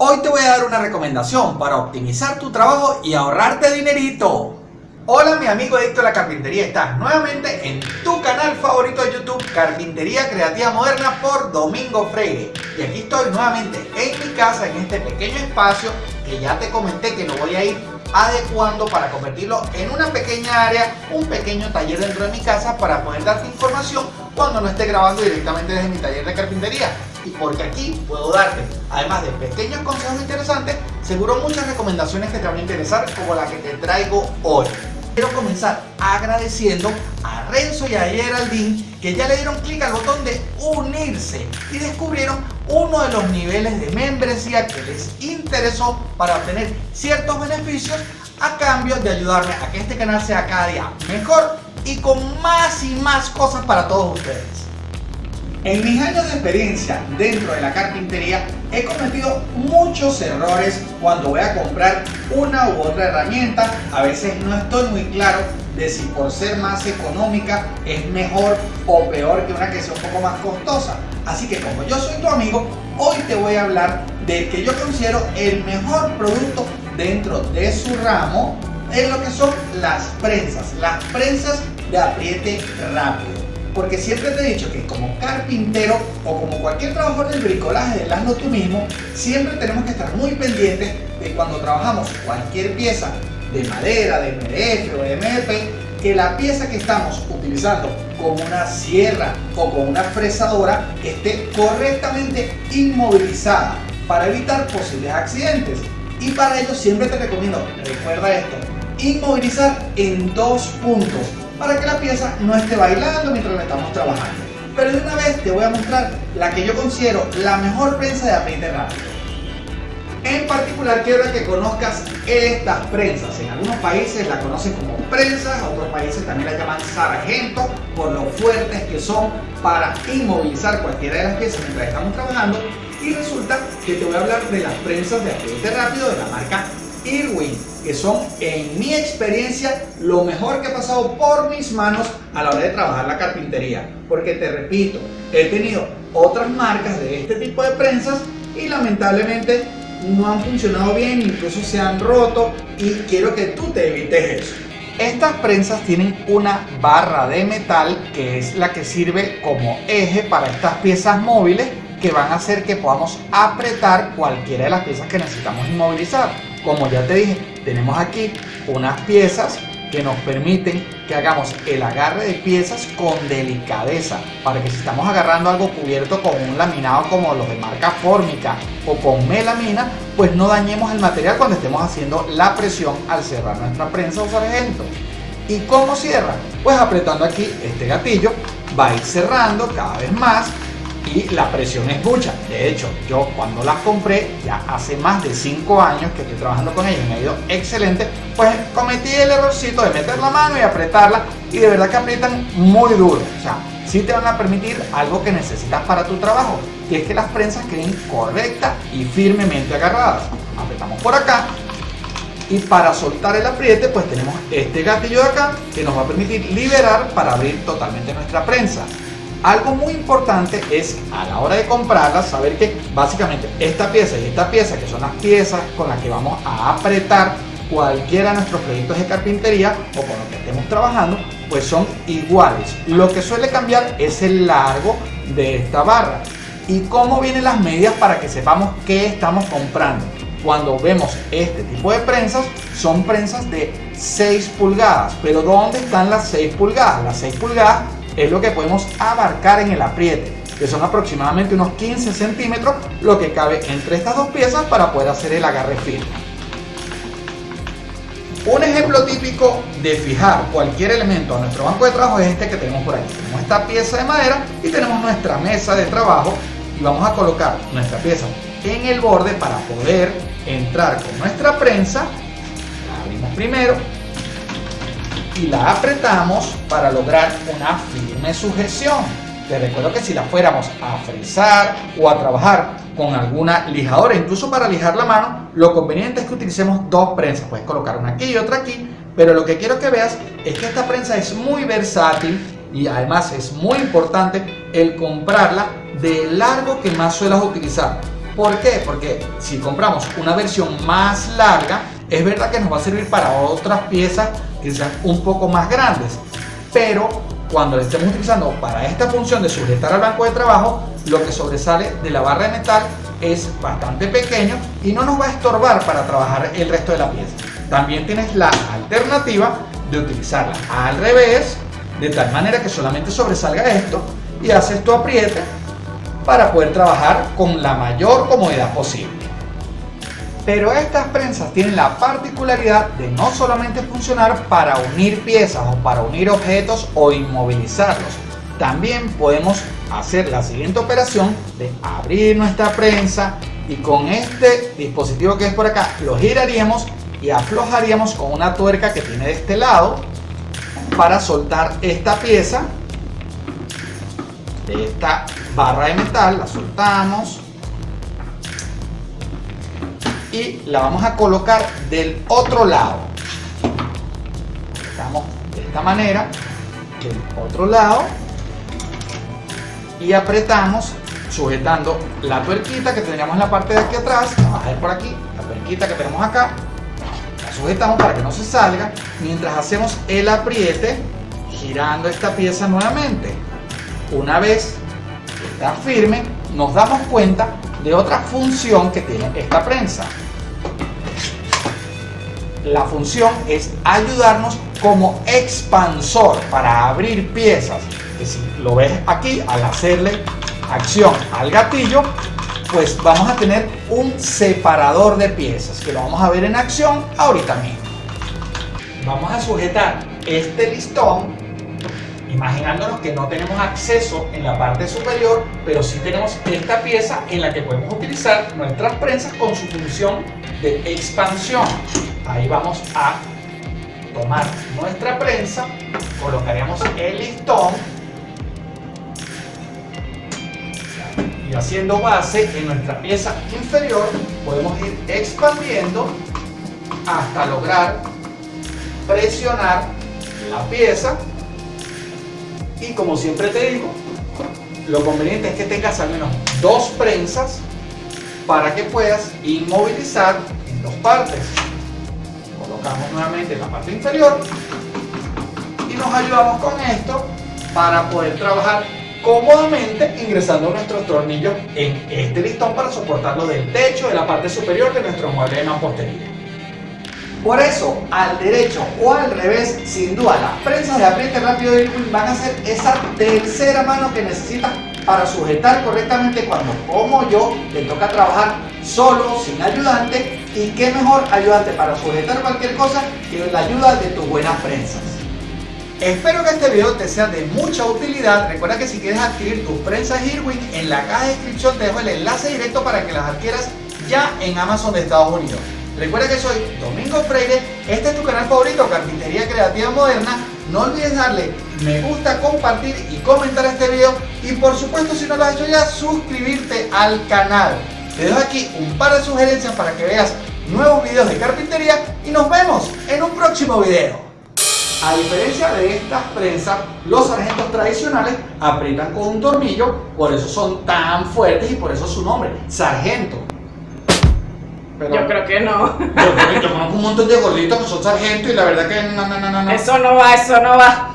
Hoy te voy a dar una recomendación para optimizar tu trabajo y ahorrarte dinerito. Hola mi amigo adicto a la carpintería, estás nuevamente en tu canal favorito de YouTube Carpintería Creativa Moderna por Domingo Freire. Y aquí estoy nuevamente en mi casa en este pequeño espacio que ya te comenté que lo voy a ir adecuando para convertirlo en una pequeña área, un pequeño taller dentro de mi casa para poder darte información cuando no esté grabando directamente desde mi taller de carpintería y porque aquí puedo darte, además de pequeños consejos interesantes, seguro muchas recomendaciones que te van a interesar como la que te traigo hoy. Quiero comenzar agradeciendo a Renzo y a Geraldine que ya le dieron clic al botón de unirse y descubrieron uno de los niveles de membresía que les interesó para obtener ciertos beneficios a cambio de ayudarme a que este canal sea cada día mejor y con más y más cosas para todos ustedes. En mis años de experiencia dentro de la carpintería he cometido muchos errores cuando voy a comprar una u otra herramienta. A veces no estoy muy claro de si por ser más económica es mejor o peor que una que sea un poco más costosa. Así que como yo soy tu amigo, hoy te voy a hablar del que yo considero el mejor producto dentro de su ramo en lo que son las prensas, las prensas de apriete rápido porque siempre te he dicho que como carpintero o como cualquier trabajador del bricolaje del hazlo tú mismo, siempre tenemos que estar muy pendientes de cuando trabajamos cualquier pieza de madera, de MDF o de MP, que la pieza que estamos utilizando como una sierra o con una fresadora esté correctamente inmovilizada para evitar posibles accidentes. Y para ello siempre te recomiendo, recuerda esto, inmovilizar en dos puntos para que la pieza no esté bailando mientras la estamos trabajando. Pero de una vez te voy a mostrar la que yo considero la mejor prensa de apriete rápido. En particular quiero que conozcas estas prensas. En algunos países la conocen como prensas, otros países también la llaman sargento por lo fuertes que son para inmovilizar cualquiera de las piezas mientras estamos trabajando. Y resulta que te voy a hablar de las prensas de apriete rápido de la marca Irwin, que son en mi experiencia lo mejor que ha pasado por mis manos a la hora de trabajar la carpintería. Porque te repito, he tenido otras marcas de este tipo de prensas y lamentablemente no han funcionado bien, incluso se han roto y quiero que tú te evites eso. Estas prensas tienen una barra de metal que es la que sirve como eje para estas piezas móviles que van a hacer que podamos apretar cualquiera de las piezas que necesitamos inmovilizar. Como ya te dije, tenemos aquí unas piezas que nos permiten que hagamos el agarre de piezas con delicadeza para que si estamos agarrando algo cubierto con un laminado como los de marca fórmica o con melamina pues no dañemos el material cuando estemos haciendo la presión al cerrar nuestra prensa o sargento ¿y cómo cierra? pues apretando aquí este gatillo va a ir cerrando cada vez más y la presión es mucha. De hecho, yo cuando las compré, ya hace más de 5 años que estoy trabajando con ellas me ha ido excelente, pues cometí el errorcito de meter la mano y apretarla y de verdad que aprietan muy duro. O sea, sí te van a permitir algo que necesitas para tu trabajo, que es que las prensas queden correctas y firmemente agarradas. Apretamos por acá y para soltar el apriete pues tenemos este gatillo de acá que nos va a permitir liberar para abrir totalmente nuestra prensa. Algo muy importante es a la hora de comprarla saber que básicamente esta pieza y esta pieza que son las piezas con las que vamos a apretar cualquiera de nuestros proyectos de carpintería o con lo que estemos trabajando pues son iguales. Lo que suele cambiar es el largo de esta barra y cómo vienen las medidas para que sepamos qué estamos comprando. Cuando vemos este tipo de prensas son prensas de 6 pulgadas, pero ¿dónde están las 6 pulgadas? Las 6 pulgadas es lo que podemos abarcar en el apriete, que son aproximadamente unos 15 centímetros, lo que cabe entre estas dos piezas para poder hacer el agarre firme. Un ejemplo típico de fijar cualquier elemento a nuestro banco de trabajo es este que tenemos por aquí. Tenemos esta pieza de madera y tenemos nuestra mesa de trabajo y vamos a colocar nuestra pieza en el borde para poder entrar con nuestra prensa. La abrimos primero, y la apretamos para lograr una firme sujeción. Te recuerdo que si la fuéramos a frizar o a trabajar con alguna lijadora, incluso para lijar la mano, lo conveniente es que utilicemos dos prensas. Puedes colocar una aquí y otra aquí, pero lo que quiero que veas es que esta prensa es muy versátil y además es muy importante el comprarla de largo que más suelas utilizar. ¿Por qué? Porque si compramos una versión más larga, es verdad que nos va a servir para otras piezas que sean un poco más grandes, pero cuando la estemos utilizando para esta función de sujetar al banco de trabajo, lo que sobresale de la barra de metal es bastante pequeño y no nos va a estorbar para trabajar el resto de la pieza. También tienes la alternativa de utilizarla al revés, de tal manera que solamente sobresalga esto y haces tu apriete para poder trabajar con la mayor comodidad posible. Pero estas prensas tienen la particularidad de no solamente funcionar para unir piezas o para unir objetos o inmovilizarlos. También podemos hacer la siguiente operación de abrir nuestra prensa y con este dispositivo que es por acá lo giraríamos y aflojaríamos con una tuerca que tiene de este lado para soltar esta pieza de esta barra de metal, la soltamos. Y la vamos a colocar del otro lado. Estamos de esta manera, del otro lado. Y apretamos sujetando la tuerquita que tendríamos en la parte de aquí atrás, vamos a ver por aquí, la tuerquita que tenemos acá, la sujetamos para que no se salga. Mientras hacemos el apriete girando esta pieza nuevamente. Una vez está firme, nos damos cuenta de otra función que tiene esta prensa. La función es ayudarnos como expansor para abrir piezas. Que si lo ves aquí, al hacerle acción al gatillo, pues vamos a tener un separador de piezas, que lo vamos a ver en acción ahorita mismo. Vamos a sujetar este listón imaginándonos que no tenemos acceso en la parte superior, pero sí tenemos esta pieza en la que podemos utilizar nuestras prensas con su función de expansión. Ahí vamos a tomar nuestra prensa, colocaríamos el listón y haciendo base en nuestra pieza inferior podemos ir expandiendo hasta lograr presionar la pieza y como siempre te digo, lo conveniente es que tengas al menos dos prensas para que puedas inmovilizar en dos partes. Colocamos nuevamente la parte inferior y nos ayudamos con esto para poder trabajar cómodamente ingresando nuestros tornillos en este listón para soportarlo del techo de la parte superior de nuestro mueble de mampostería. Por eso, al derecho o al revés, sin duda, las prensas de apriete rápido de Irwin van a ser esa tercera mano que necesitas para sujetar correctamente cuando, como yo, te toca trabajar solo, sin ayudante. Y qué mejor ayudante para sujetar cualquier cosa que la ayuda de tus buenas prensas. Espero que este video te sea de mucha utilidad. Recuerda que si quieres adquirir tus prensas Irwin, en la caja de descripción te dejo el enlace directo para que las adquieras ya en Amazon de Estados Unidos. Recuerda que soy Domingo Freire, este es tu canal favorito, Carpintería Creativa Moderna. No olvides darle me gusta, compartir y comentar este video. Y por supuesto, si no lo has hecho ya, suscribirte al canal. Te dejo aquí un par de sugerencias para que veas nuevos videos de carpintería y nos vemos en un próximo video. A diferencia de estas prensas, los sargentos tradicionales aprietan con un tornillo, por eso son tan fuertes y por eso su nombre, sargento yo creo que no. Yo, yo conozco un montón de gorditos que son sargentos y la verdad que no, no, no, no. Eso no va, eso no va.